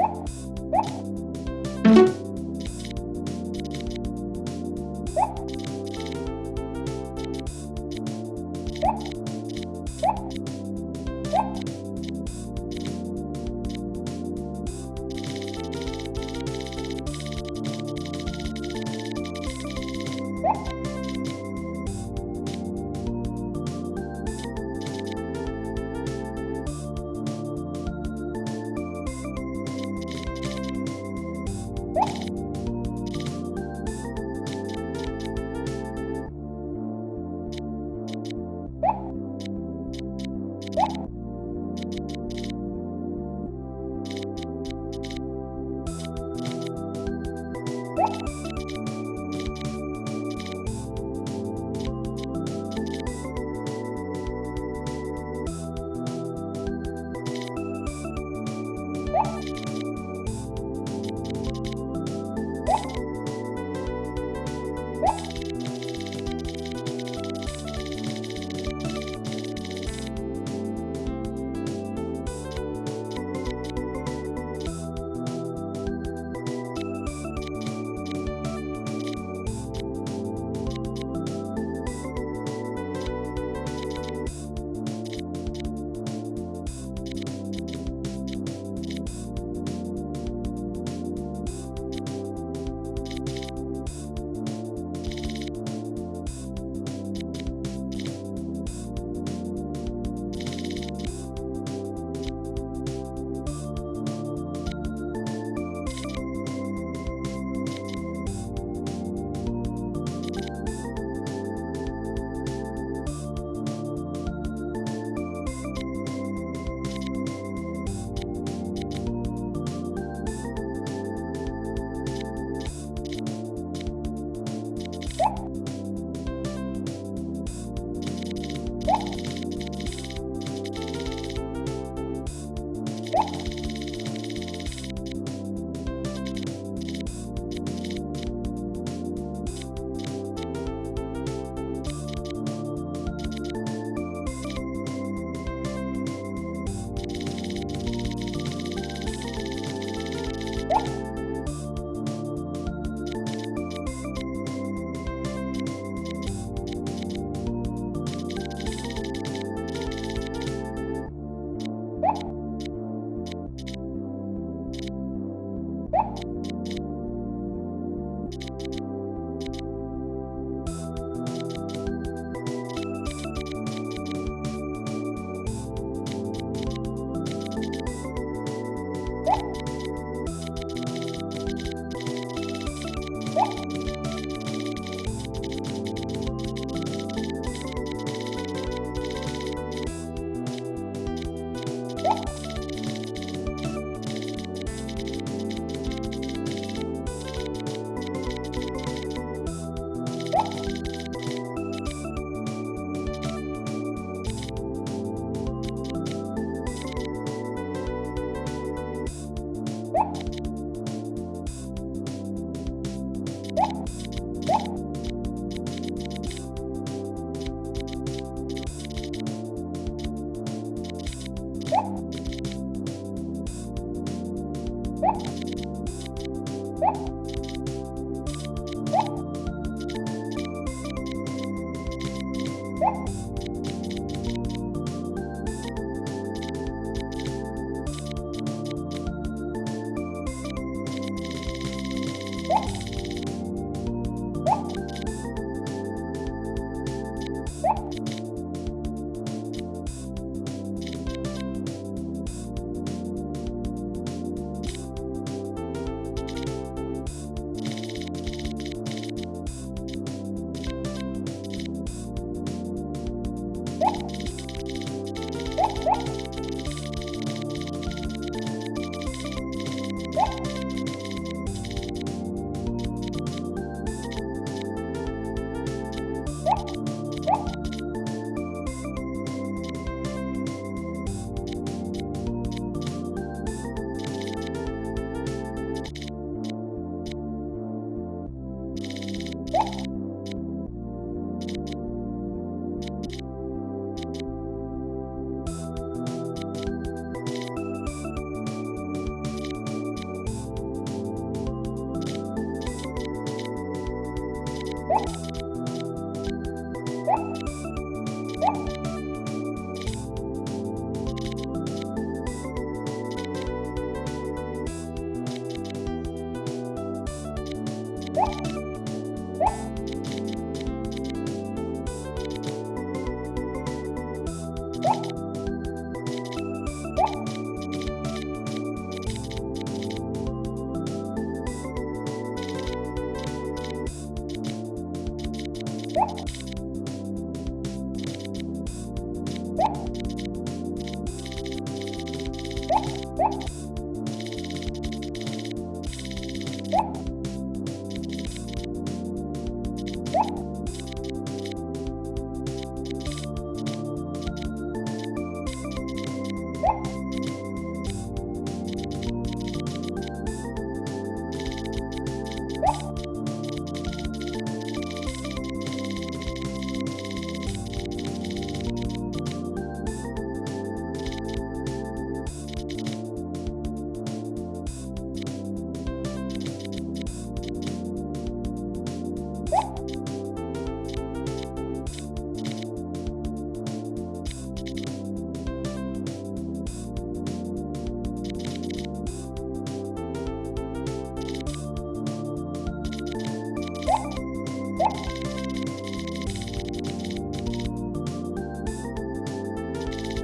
Woo!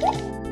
Bye.